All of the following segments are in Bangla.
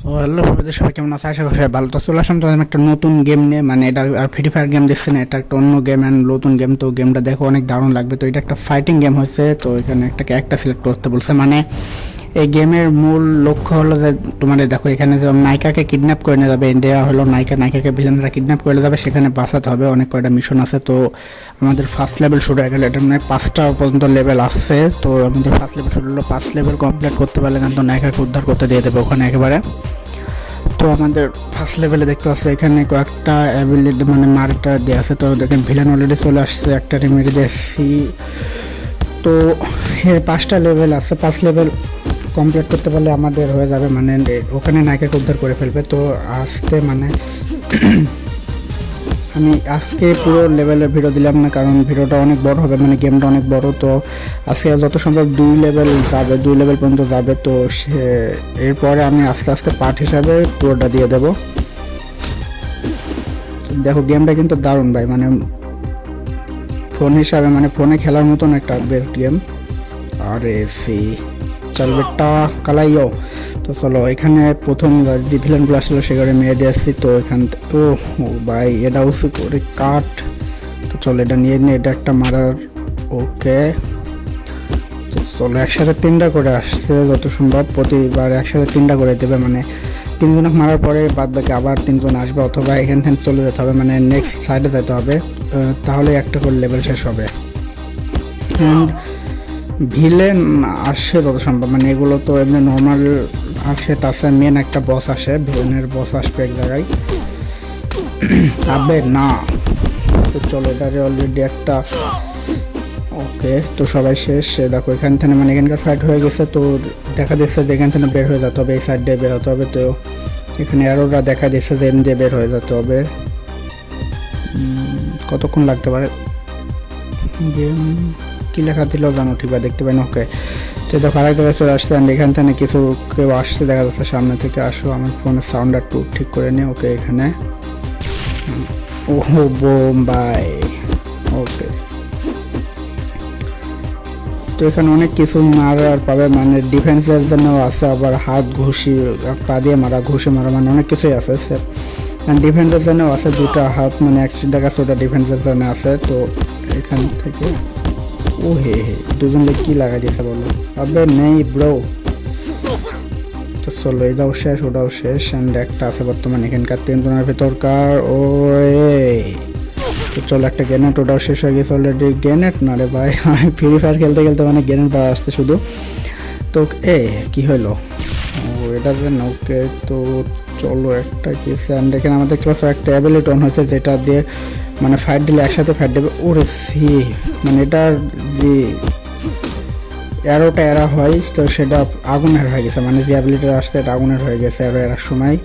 সো হ্যালো বন্ধুদের সবাই কেমন আছে আশা করি ভালো তো চলে আসলাম তো একটা নতুন গেম নিয়ে। মানে এটা আর ফ্রি ফায়ার গেম দেখছি না, এটা একটা অন্য গেম অ্যান্ড নতুন গেম তো গেমটা দেখো, অনেক দারুণ লাগবে। তো এটা একটা ফাইটিং গেম হয়েছে। তো এখানে একটা ক্যারেক্টার সিলেক্ট করতে বলছে। মানে এই গেমের মূল লক্ষ্য হলো যে তোমার দেখো, এখানে যেরকম নায়িকাকে কিডন্যাপ করে নিয়ে যাবে ইন্ডিয়া হলো নায়িকা, নায়িকাকে ভিলেনরা কিডন্যাপ করে যাবে, সেখানে বাঁচাতে হবে, অনেক কয়টা মিশন আছে। তো আমাদের ফার্স্ট লেভেল শুরু হয়ে গেল, এটা মানে পাঁচটা পর্যন্ত লেভেল আসছে তো আমাদের ফার্স্ট লেভেল শুরু হলো, পাঁচ লেভেল কমপ্লিট করতে পারলে কিন্তু নায়িকাকে উদ্ধার করতে দিয়ে দেবে ওখানে একেবারে। তো আমাদের ফার্স্ট লেভেলে দেখতে পাচ্ছি, এখানে কয়েকটা অ্যাবিলিটি মানে মার্কটা দেওয়া আছে, তো দেখেন ভিলেন অলরেডি চলে আসছে, একটা রেমেডি দিয়েছি। তো এর পাঁচটা লেভেল আছে, পাঁচ লেভেল কমপ্লিট করতে পারলে আমাদের হয়ে যাবে মানে ওখানে নায়িকাকে উদ্ধার করে ফেলবে। তো আসতে মানে আমি আজকে পুরো লেভেলের ভিডিও দিলাম না, কারণ ভিডিওটা অনেক বড় হবে মানে গেমটা অনেক বড়। তো আজকে যত সম্ভব দুই লেভেল যাবে, দুই লেভেল পর্যন্ত যাবে। তো সে, এরপরে আমি আস্তে আস্তে পার্ট হিসাবে পুরোটা দিয়ে দেব। দেখো গেমটা কিন্তু দারুণ ভাই মানে ফোন হিসাবে মানে ফোনে খেলার মতন একটা বেস্ট গেম আর সি চল বেটা কালাইও। তো চলো, এখানে প্রথম যে ভিলেনগুলো আসলো, সেখানে মেরে দিয়ে আসছি, তো এখান ও ভাই, এটা উঁচু করে কাট তো চলো, এটা নিয়ে নিয়ে এটা একটা মারার। ওকে। চলো, একসাথে তিনটা করে আসছে, যত সম্ভব। প্রতিবার একসাথে তিনটা করে দেবে মানে তিনজনক মারার পরে বাদ বাকি আবার তিনজন আসবে, অথবা এখান থেকে চলে যেতে হবে মানে নেক্সট সাইডে যেতে হবে। তাহলে একটা করে লেভেল শেষ হবে। অ্যান্ড ভিলেন আসে যত সম্ভব। মানে এগুলো তো এমনি নর্মাল আসে, তাছাড়া মেন একটা বস আসে ভিলেনের বস আসবে এক জায়গায়। আবে না। তো চলো এটারে অলরেডি একটা ওকে, তো সবাই শেষ। দেখো, এখান থেকে মানে এখানকার ফাইট হয়ে গেছে, তো দেখা দিচ্ছে যে এখান থেকে বের হয়ে যেতে হবে, এই সাইড দিয়ে বের হতে হবে। তো এখানে অ্যারোরা দেখা দিচ্ছে যে এম দিয়ে বের হয়ে যেতে হবে। কতক্ষণ লাগতে পারে? কি লেখা দিল জানো ঠিক দেখতে পাই না ওকে। তো দেখো আরেক জায়গায় চলে আসছে and এখান থেকে কিছু কেউ আসছে, দেখা যাচ্ছে সামনে থেকে, আসো, আমার ফোনের সাউন্ড একটু ঠিক করে নিই ওকে, এখানে। ও বোম্বাই, ওকে। তো এখানে অনেক কিছু মারার পাবে মানে ডিফেন্সের জন্য আছে, আবার হাত ঘুষি, পা দিয়ে মারা, ঘুষি মারা মানে অনেক কিছুই আছে ডিফেন্সের জন্য আছে দুটো হাত মানে একশো টাকা ওটা ডিফেন্সের জন্য আছে, তো এখান থেকে ও হে হে দুজন কি লাগাই দিয়েছে বলো? আবে নেই ব্রো তো চলো, এটাও শেষ, ওটাও শেষ অ্যান্ড একটা আছে বর্তমানে এখানকার তিনজনের ভেতরকার ও। তো চলো, একটা গ্রেনেড, ওটাও শেষ হয়ে গেছে অলরেডি গ্রেনেড? না রে ভাই, আমি ফ্রি ফায়ার খেলতে খেলতে মানে গ্রেনেড পাওয়া আসতে শুধু। তো, এ, কি হলো? ও, এটা যে ওকে তো চলো একটা কেস অ্যান্ড এখানে আমাদের ক্লাস একটা অ্যাবিলিটি অন হয়েছে যেটা দিয়ে মানে ফাইট দিলে একসাথে ফাইট দেবে। ওরে সি মানে এটার যে অ্যারোটা এরা হয়, তো সেটা আগুনের হয়ে গেছে। মানে যে অ্যাবিলিটিটা আসতে এটা আগুনের হয়ে গেছে অ্যারো এরার সময়।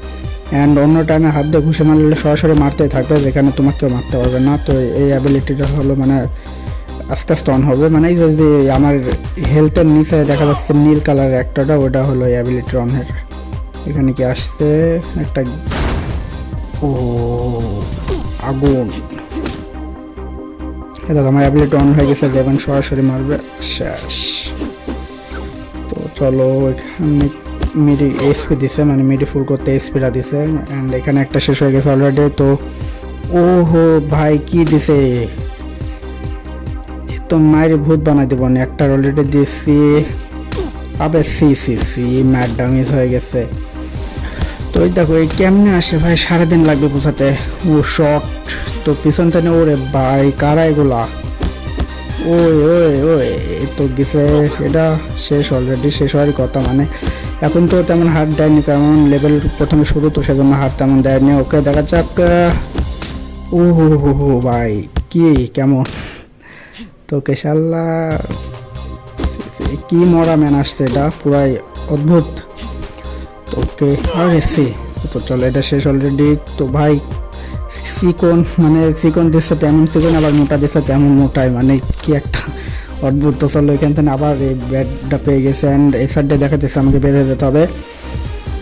অ্যান্ড অন্য টাইমে হাত দিয়ে ঘুষে মারলে সরাসরি মারতেই থাকবে, যেখানে তোমাকে কেউ মারতে পারবে না। তো এই অ্যাবিলিটিটা হলো মানে আস্তে আস্তে অন হবে। মানে এই যে যে আমার হেলথের নিচে দেখা যাচ্ছে নীল কালারের একটাটা, ওটা হলো এই অ্যাবিলিটি অনের এখানে কি আসতে একটা ও, আগুন। দেখো আমার অ্যাবিলিটি অন হয়ে গেছে, যেমন সরাসরি মারবে, শেষ। তো চলো, এখানে মিডি এসপি দিছে মানে মিডি ফুল করতে এসপিটা দিছে অ্যান্ড এখানে একটা শেষ হয়ে গেছে অলরেডি তো ও হো ভাই, কি দিছে? তো মায়ের ভূত বানাই দেবো না একটা অলরেডি দিয়েছি আবে, সি সি সি ম্যাট ড্যামেজ হয়ে গেছে। তো এই দেখো, এই কেমনে আসে ভাই? সারাদিন লাগবে বোঝাতে ও শর্ট তো পিছন থেকে ওরে ভাই, কারা এগুলা? ওই ওই ওই তো গেছে। এটা শেষ অলরেডি শেষ হওয়ার কথা মানে। এখন তো তেমন হার দেয়নি, কারণ লেভেল প্রথমে শুরু তো সেজন্য হার তেমন দেয়নি। ওকে, দেখা যাক ও হো হো হো ভাই, কি, কেমন? তো কেশাল্লা কি মরা ম্যান আসছে এটা? পুরাই অদ্ভুত। ওকে, আরে সি। তো চলো, এটা শেষ অলরেডি তো ভাই চিকন মানে চিকন দিচ্ছে তেমন চিকন আবার মোটা দিচ্ছে তেমন মোটাই মানে কি একটা অদ্ভুত। তো চলো, এখান থেকে আবার এই ব্যাটটা পেয়ে গেছে অ্যান্ড এই সাইডে দেখা যাচ্ছে আমাকে বের হয়ে যেতে হবে।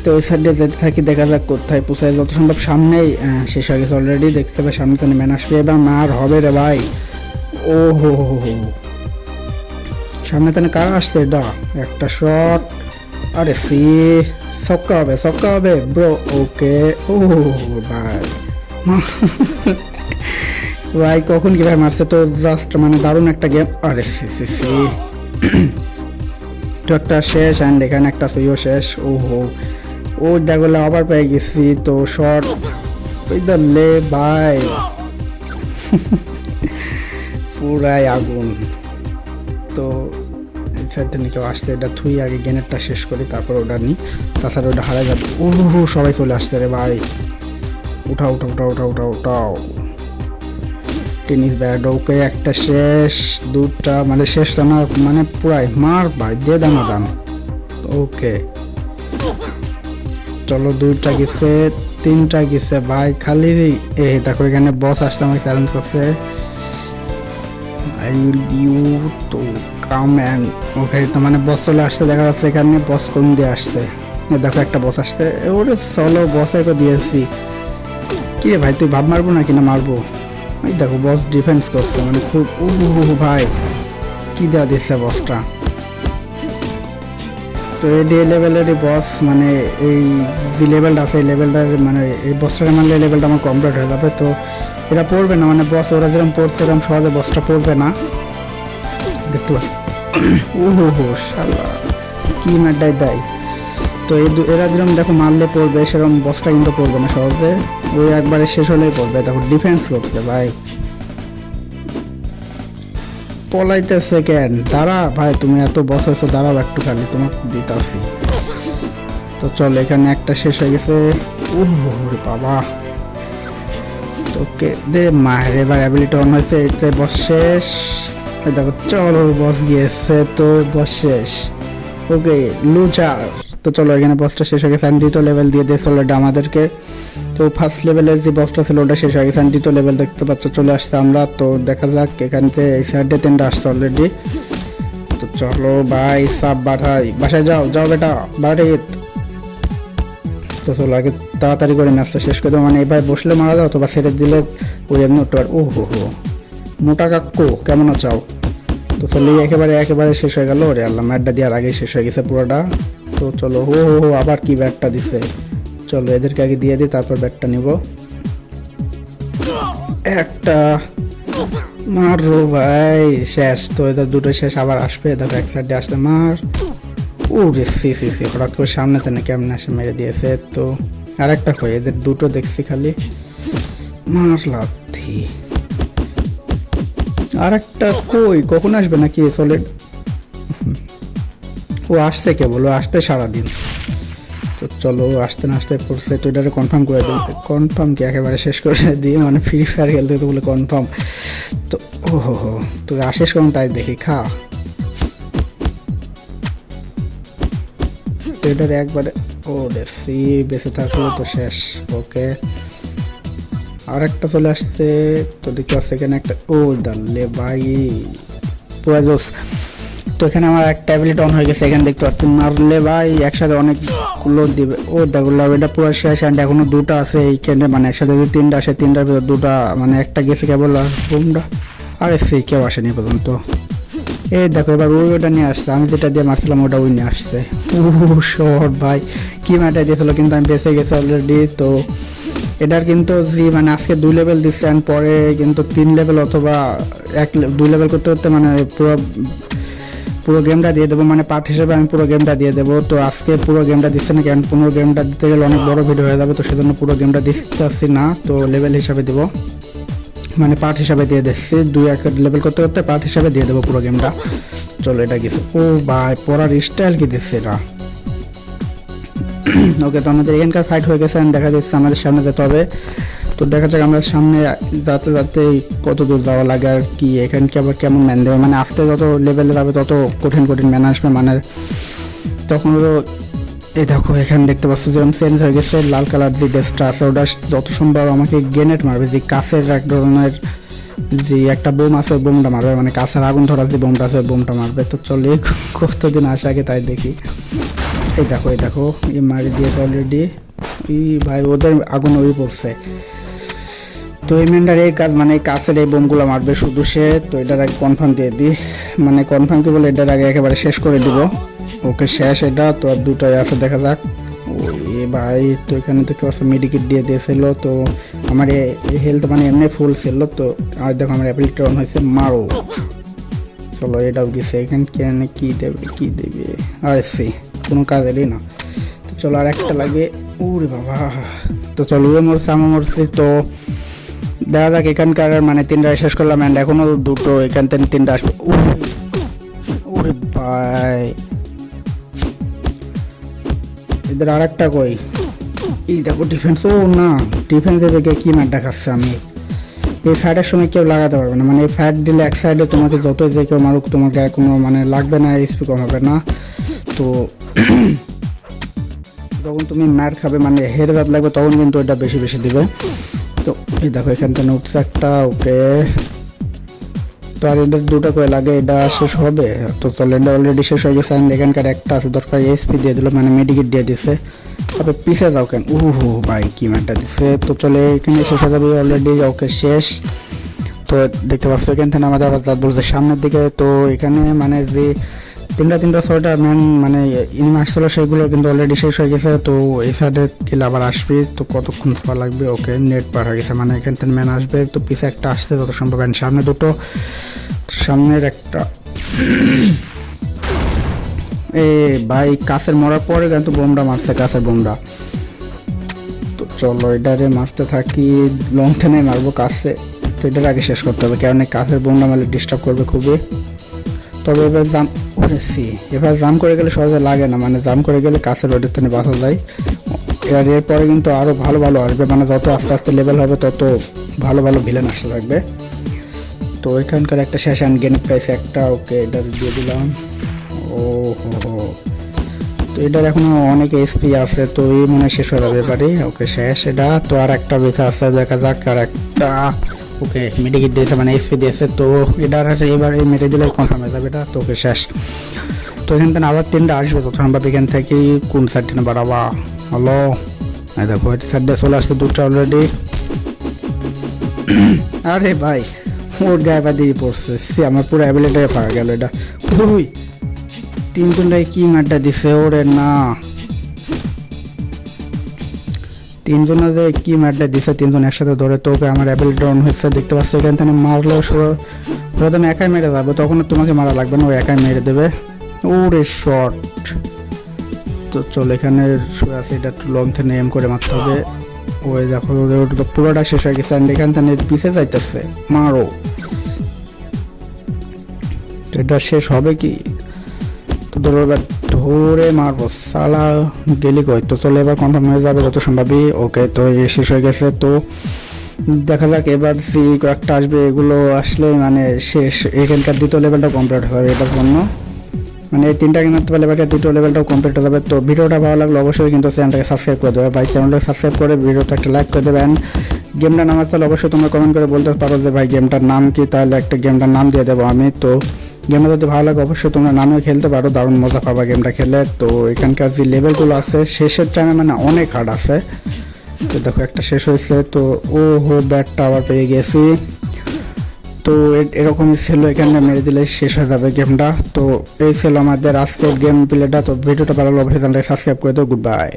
তো ওই সাইডে যেতে থাকি, দেখা যাক কোথায় পোষায় যত সম্ভব সামনেই শেষ হয়ে গেছে অলরেডি দেখতে পাবে সামনে তো ম্যান আসবে। এবার মার হবে রে ভাই। ও হো হো হো সামনে তো কার আসছে? এটা, একটা শট আরে সি, সক্কা হবে সক্কা হবে। ব্রো, ওকে, ও, ভাই। ভাই, কখন কীভাবে মারছে? তো জাস্ট মানে দারুণ একটা গেম আরে সি সি সি। তো একটা শেষ অ্যান্ড এখানে একটা সুইও শেষ। ও হো ও দেখলে আবার পেয়ে গেছি। তো শর্ট লে, ভাই। পুরাই আগুন। তো সাইডটা নিয়ে কেউ আসছে এটা থুই আগে গেনেরটা শেষ করি, তারপর ওটা নিই। তাছাড়া ওটা হারা যাবে। ও সবাই চলে আসছে রে ভাই। উঠাও উঠাও উঠাও উঠাও উঠাও উঠাও। টেনিস ব্যাট, ওকে, একটা শেষ, দুটা মানে শেষ না মানে পুরাই মার ভাই, দে দানা দান। ওকে। চলো, দুইটা গেছে, তিনটা গেছে ভাই, খালি এই দেখো, এখানে বস আসতে আমাকে চ্যালেঞ্জ করছে। আই উইল বি ইউ তো কাম ওকে তো মানে বস চলে আসতে দেখা যাচ্ছে এখানে বস কোন দিয়ে আসছে। দেখো একটা বস আসছে। ওরে চলো বসে দিয়েছি। কি রে ভাই, তুই ভাব মারবো না মারবো? এই দেখো বস ডিফেন্স করছে মানে খুব উ ভাই। কি দেওয়া দিচ্ছে বসটা তো এই ডি লেভেলেরই বস মানে এই যে লেভেলটা আছে, এই লেভেলটার মানে এই বসটাকে মারলে লেভেলটা আমার কমপ্লিট হয়ে যাবে। তো এটা পড়বে না মানে বস ওরা যেরকম পড়ছে এরকম সহজে বসটা পড়বে না। দেখতে পাচ্ছি। ও হো হো শালা, কি ম্যাডাই দেয়। তো এরা যেরকম দেখো মারলে পড়বে, সেরকম বসটা কিন্তু পড়বে না সহজে। ওই একবারে শেষ হলেই পড়বে। দেখো ডিফেন্স করছে, ভাই। পলাইতেছে কেন? দাঁড়া, ভাই, তুমি এত বস হয়েছো, দাঁড়াও একটু খালি তোমাকে দিতাছি। তো চল, এখানে একটা শেষ হয়ে গেছে। উহ বাবা। তোকে দে, মায়ের এবার অ্যাবিলিটি অন হয়েছে, এতে বস শেষ। দেখো, চলো বস গিয়েছে তো বস শেষ। ওকে লুচার তো চলো, এখানে বসটা শেষ হয়ে গেছে। লেভেল দিয়ে দিয়েছে অলরেডি আমাদেরকে। তো ফার্স্ট লেভেলের যে বসটা ছিল, ওটা শেষ হয়ে গেছে। লেভেল দেখতে পাচ্ছ, চলে আসছে আমরা। তো দেখা যাক, এখান থেকে এই সাইডে তিনটা আসছে অলরেডি তো চলো ভাই সাব বাঠাই বাসায় যাও যাও বেটা, বাড়ি। তো চলো, আগে তাড়াতাড়ি করে ম্যাচটা শেষ করে দেবো মানে এবার বসলে মারা যাও, অথবা ছেড়ে দিলে ওই এমনি ও হো। মোটা কাকু, কেমন আছো? তো চলো একেবারে একেবারে শেষ হয়ে গেল। ওরে আল্লাহ, ম্যাটটা দেওয়ার আগেই শেষ হয়ে গেছে পুরোটা। তো চলো, হো হো হো, আবার কি ব্যাটটা দিছে? চলো, এদেরকে আগে দিয়ে দিই, তারপর ব্যাটটা নিব। একটা। মারো ভাই, শেষ। তো এদের দুটো শেষ আবার আসবে। দেখো এক সাইডে আসলে মার। ও রে সি সি সি, হঠাৎ করে সামনে তেনে কেমন আসে মেরে দিয়েছে? তো আর একটা কই? এদের দুটো দেখছি খালি। মার লাথি। আর একটা কই? কখন আসবে নাকি সলিড ও আসছে কেবল, ও আসতে সারাদিন। তো চলো আসতে না আসতে পড়ছে তো এটারে কনফার্ম করে দিই। কনফার্ম কি? একেবারে শেষ করে দিয়ে মানে ফ্রি ফায়ার খেলতে তো বলে কনফার্ম তো ও হো হো তুই আসিস কোন তাই দেখি, খা। তো এটার একবারে, ও দেখছি বেঁচে থাকল তো শেষ। ওকে আর একটা চলে আসছে, তো দেখতে পাচ্ছি এখানে একটা, ও দাল্লে ভাই, পুরো তো এখানে আমার এক ট্যাবলেট অন হয়ে গেছে, এখানে দেখতে পাচ্ছি মারলে ভাই, একসাথে অনেকগুলো দিবে। ও দেখো এটা পুরো শেষ অ্যান্ড এখনও দুটো আছে এইখানে মানে একসাথে যদি তিনটা আসে, তিনটার ভিতর দুটা মানে একটা গেছে কেবল, আর বোমটা আরে সেই কেউ আসেনি পর্যন্ত। এই দেখো, এবার ওই ওটা নিয়ে আসছে, আমি যেটা দিয়ে মারছিলাম, ওটা ওই নিয়ে আসছে। ও শর্ট ভাই, কি ম্যাটা দিয়েছিল, কিন্তু আমি বেঁচে গেছি অলরেডি তো এটার কিন্তু জি মানে আজকে দুই লেভেল দিচ্ছে and পরে কিন্তু তিন লেভেল অথবা এক দুই লেভেল করতে করতে মানে পুরো পুরো গেমটা দিয়ে দেবো মানে পার্ট হিসেবে আমি পুরো গেমটা দিয়ে দেবো। তো আজকে পুরো গেমটা দিচ্ছে না কারণ পুরো গেমটা দিতে গেলে অনেক বড় ভিডিও হয়ে যাবে, তো সেজন্য পুরো গেমটা আসছি না, তো লেভেল হিসাবে দেবো। মানে পার্ট হিসাবে দিয়ে দিচ্ছি, দুই এক লেভেল করতে করতে পার্ট হিসাবে দিয়ে দেবো পুরো গেমটা চলো, এটা কিছু। ও ভাই, পড়ার স্টাইল কি দিচ্ছে এটা? ওকে, তো আমাদের এখানকার ফাইট হয়ে গেছে দেখা যাচ্ছে আমাদের সামনে যেতে হবে। তো দেখা যাক আমরা সামনে যাতে যাতে কত দূর যাওয়া লাগে আর কি, এখানে কি আবার কেমন ম্যান দেবে। মানে আস্তে যত লেভেলে যাবে, তত কঠিন কঠিন ম্যান আসবে। মানে তখন ওরও এই দেখো, এখানে দেখতে পাচ্ছ যেরকম চেঞ্জ হয়ে গেছে, লাল কালার যে ড্রেসটা আছে, ওটা যত সম্ভব আমাকে গ্রেনেড মারবে। যে কাছের এক ধরনের যে একটা বোম আছে বোমটা মারবে। মানে কাছের আগুন ধরা যে বোমটা আছে বোমটা মারবে। তো চলে কতদিন আসে আগে তাই দেখি। এই দেখো এই দেখো, এই মারি দিয়েছে অলরেডি ই ভাই, ওদের আগুন ওই পড়ছে। তো এই মেন্ডার এই কাজ মানে কাছের এই বোমগুলো মারবে শুধু সে। তো এটার আগে কনফার্ম দিয়ে দিই মানে কনফার্ম কি বলে, এটার আগে একেবারে শেষ করে দিব। ওকে, শেষ এটা, তো আর দুটোই আছে, দেখা যাক। ওই ভাই, তো এখানে দেখতে পাচ্ছ মেডিকেট দিয়ে দিয়েছিল। তো আমার হেলথ মানে এমনি ফুল ছিল, তো আর দেখো আমার অ্যাপিলিটি অন হয়েছে, মারো। চলো, এটাও গেছে, এখানে কেন কি দেবে কি দেবে? আর সে কোনো কাজেরই না। তো চলো আর একটা লাগে। ওরে বাবা তো চলো ওয়ে মরছে আমার মরছি। তো দেখা যাক এখানকার মানে তিনটা শেষ করলাম অ্যান্ড এখনও দুটো এখান থেকে তিনটা আসবে। উরে, ওরে ভাই। এদের আর একটা কই? এই দেখো ডিফেন্স ও না ডিফেন্সে দেখে কি মারটা খাচ্ছে আমি। এই ফ্যাটের সময় কেউ লাগাতে পারবে না। মানে এই ফ্যাট দিলে এক সাইডে তোমাকে যতই যে কেউ মারুক তোমাকে কোনো মানে লাগবে না স্পি কম হবে না। তো যখন তুমি ম্যাট খাবে মানে হেড দাঁত লাগবে, তখন কিন্তু এটা বেশি বেশি দিবে। তো এই দেখো, এখান থেকে উঠছে একটা ওকে। তো আর এদের দুটো করে লাগে, এটা শেষ হবে। তো চলো এটা অলরেডি শেষ হয়ে গেছে, and এখানকার একটা আছে দরকার এসপি দিয়ে দিল মানে মেডিকেট দিয়ে দিছে। তারপরে পিছে যাও কেন? উহু, ভাই, কি ম্যাটটা দিছে। তো চলে, এখানে শেষ হয়ে যাবে অলরেডি ওকে, শেষ। তো দেখতে পাচ্ছ, এখান থেকে আমাদের আবার দাঁত বলছে সামনের দিকে, তো এখানে মানে যে তিনটা তিনটা ছয়টা ম্যান মানে ইনিম আসছিল সেগুলো কিন্তু অলরেডি শেষ হয়ে গেছে, তো এই সাইডে গেলে আবার আসবে, তো কতক্ষণ পাওয়া লাগবে? ওকে নেট পার হয়ে গেছে মানে এখান থেকে ম্যান আসবে, তো পিছে একটা আসছে যত সম্ভব। সামনে দুটো, সামনের একটা। এ ভাই, কাছের মরার পরে কিন্তু বোমটা মারছে, কাছের বোমটা তো চলো, এটারে মারতে থাকি লং টেনে মারবো কাছে। তো এটার আগে শেষ করতে হবে কারণ কাছের বোমটা মারলে ডিস্টার্ব করবে খুবই। তবে এবার জাম করেছি এবার জাম করে গেলে সহজে লাগে না মানে জাম করে গেলে কাছের রোডের থেকে বাঁচা যায় এবার এরপরে কিন্তু আরও ভালো ভালো আসবে মানে যত আস্তে আস্তে লেভেল হবে তত ভালো ভালো ভিলেন আসতে থাকবে। তো এখানকার একটা শেষ অ্যান্ড গেন পাইছে একটা, ওকে এটা দিয়ে দিলাম। ও হো তো এটার এখনও অনেক এসপি আছে, তো এই মনে শেষ হয়ে যাবে এবারে। ওকে শেষ, এটা তো আর একটা বেঁচে আছে, দেখা যাক আর একটা ওকে মেডিকেট দিয়েছে মানে এসপি দিয়েছে, তো এটার এবারে মেরে দিলে কনফার্ম হয়ে যাবে, এটা তো ওকে শেষ। তো এখান থেকে আবার তিনটা আসবে, তো সম্ভব এখান থেকে কোন সাইডটা বাড়াবা? হলো এই দেখো, এই সাইডটা চলে আসছে দুটো অলরেডি আরে ভাই ওর পা দিয়ে পড়ছে। সে, আমার পুরো অ্যাবিলিটারে পাওয়া গেল এটা। ওই তিনজনটাই কি মারটা দিছে? ওরে না। তিনজনে যে কি মারটা দিছে, তিনজন একসাথে ধরে, তোকে আমার অ্যাবিলিটি অন হয়েছে, দেখতে পাচ্ছ এখান থেকে মারলো প্রথমে একাই মেরে যাবে, তখন তোমাকে মারা লাগবে না, ও একাই মেরে দেবে। ওরে শর্ট তো চল, এখানে শুয়ে আছে, এটা একটু লং থেকে এম করে মারতে হবে। ওই দেখো ওটা তো পুরোটা শেষ হয়ে গেছে এখান থেকে পিছে যাইতেছে, মারো। তো এটা শেষ হবে কি? তো ধরো ধরে মারবো সালা গেলি কই? তো চলে এবার কনফার্ম হয়ে যাবে যত সম্ভবই ওকে, তো শেষ হয়ে গেছে, তো দেখা যাক এবার সি কয়েকটা আসবে, এগুলো আসলে মানে শেষ, এখানকার দ্বিতীয় লেভেলটা কমপ্লিট হবে এটার জন্য। মানে এই তিনটা কিনতে পারলে এবার দ্বিতীয় লেভেলটাও কমপ্লিট হয়ে যাবে। তো ভিডিওটা ভালো লাগলে অবশ্যই কিন্তু চ্যানেলটাকে সাবস্ক্রাইব করে দেবে। ভাই চ্যানেলটাকে সাবস্ক্রাইব করে ভিডিওটা একটা লাইক করে দেবেন। গেমটার নাম তাহলে অবশ্যই তোমরা কমেন্ট করে বলতে পারো যে, ভাই গেমটার নাম কি? তাহলে একটা গেমটার নাম দিয়ে দেবো আমি, তো গেমটা যদি ভালো লাগে, অবশ্যই তোমরা নামেও খেলতে পারো, দারুণ মজা পাবা গেমটা খেলে। তো এখানকার যে লেভেলগুলো আছে, শেষের টাইমে মানে অনেক হার্ড আছে। তো দেখো, একটা শেষ হয়েছে, তো ও হো ব্যাটটা আবার পেয়ে গেছি। তো এরকমই ছিল, এখানে মেরে দিলে শেষ হয়ে যাবে গেমটা তো এই ছিল আমাদের আজকের গেম প্লেটা তো ভিডিওটা ভালো লাগলে অবশ্যই চ্যানেলটাকে সাবস্ক্রাইব করে দাও। Good bye